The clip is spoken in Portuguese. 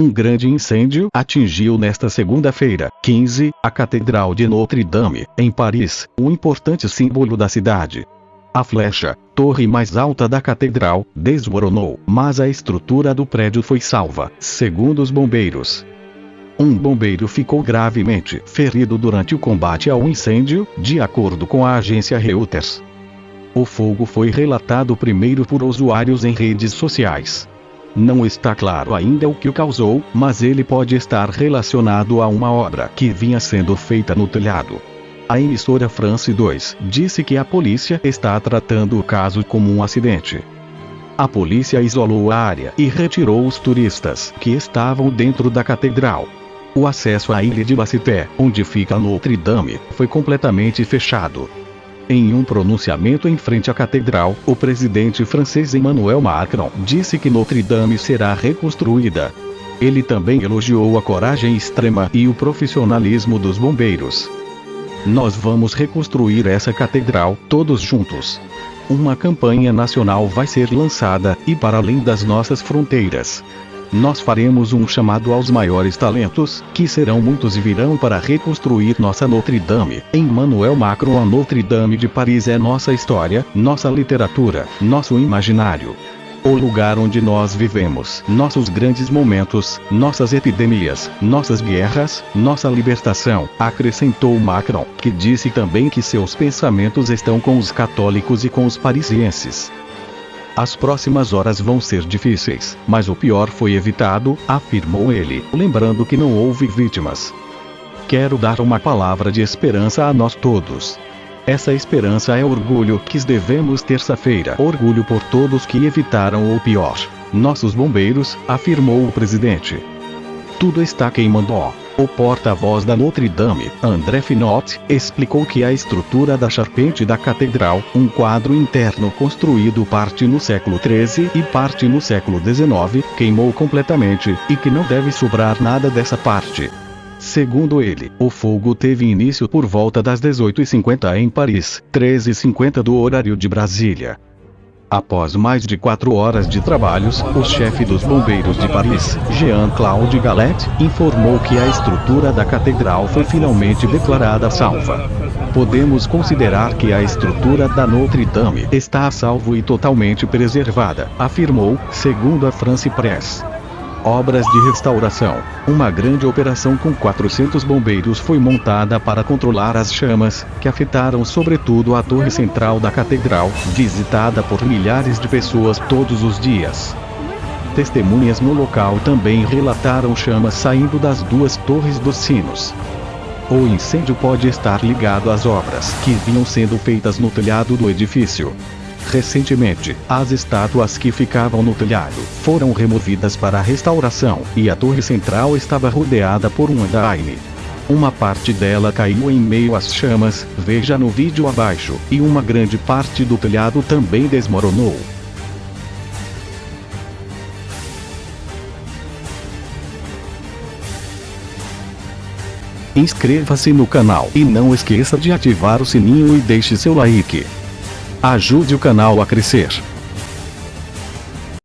Um grande incêndio atingiu nesta segunda-feira, 15, a Catedral de Notre-Dame, em Paris, um importante símbolo da cidade. A flecha, torre mais alta da catedral, desmoronou, mas a estrutura do prédio foi salva, segundo os bombeiros. Um bombeiro ficou gravemente ferido durante o combate ao incêndio, de acordo com a agência Reuters. O fogo foi relatado primeiro por usuários em redes sociais. Não está claro ainda o que o causou, mas ele pode estar relacionado a uma obra que vinha sendo feita no telhado. A emissora France 2 disse que a polícia está tratando o caso como um acidente. A polícia isolou a área e retirou os turistas que estavam dentro da catedral. O acesso à ilha de Bacité, onde fica Notre Dame, foi completamente fechado. Em um pronunciamento em frente à catedral, o presidente francês Emmanuel Macron disse que Notre Dame será reconstruída. Ele também elogiou a coragem extrema e o profissionalismo dos bombeiros. Nós vamos reconstruir essa catedral, todos juntos. Uma campanha nacional vai ser lançada, e para além das nossas fronteiras. Nós faremos um chamado aos maiores talentos, que serão muitos e virão para reconstruir nossa Notre Dame. Emmanuel Macron A Notre Dame de Paris é nossa história, nossa literatura, nosso imaginário. O lugar onde nós vivemos, nossos grandes momentos, nossas epidemias, nossas guerras, nossa libertação, acrescentou Macron, que disse também que seus pensamentos estão com os católicos e com os parisienses. As próximas horas vão ser difíceis, mas o pior foi evitado, afirmou ele, lembrando que não houve vítimas. Quero dar uma palavra de esperança a nós todos. Essa esperança é orgulho que devemos terça-feira. Orgulho por todos que evitaram o pior. Nossos bombeiros, afirmou o presidente. Tudo está queimando. O porta-voz da Notre Dame, André Finot, explicou que a estrutura da charpente da catedral, um quadro interno construído parte no século XIII e parte no século XIX, queimou completamente, e que não deve sobrar nada dessa parte. Segundo ele, o fogo teve início por volta das 18h50 em Paris, 13h50 do horário de Brasília. Após mais de quatro horas de trabalhos, o chefe dos bombeiros de Paris, Jean-Claude Gallet, informou que a estrutura da catedral foi finalmente declarada salva. Podemos considerar que a estrutura da Notre Dame está a salvo e totalmente preservada, afirmou, segundo a France Press. Obras de restauração. Uma grande operação com 400 bombeiros foi montada para controlar as chamas, que afetaram sobretudo a torre central da catedral, visitada por milhares de pessoas todos os dias. Testemunhas no local também relataram chamas saindo das duas torres dos sinos. O incêndio pode estar ligado às obras que vinham sendo feitas no telhado do edifício. Recentemente, as estátuas que ficavam no telhado foram removidas para a restauração, e a torre central estava rodeada por um andaime. Uma parte dela caiu em meio às chamas, veja no vídeo abaixo, e uma grande parte do telhado também desmoronou. Inscreva-se no canal e não esqueça de ativar o sininho e deixe seu like. Ajude o canal a crescer.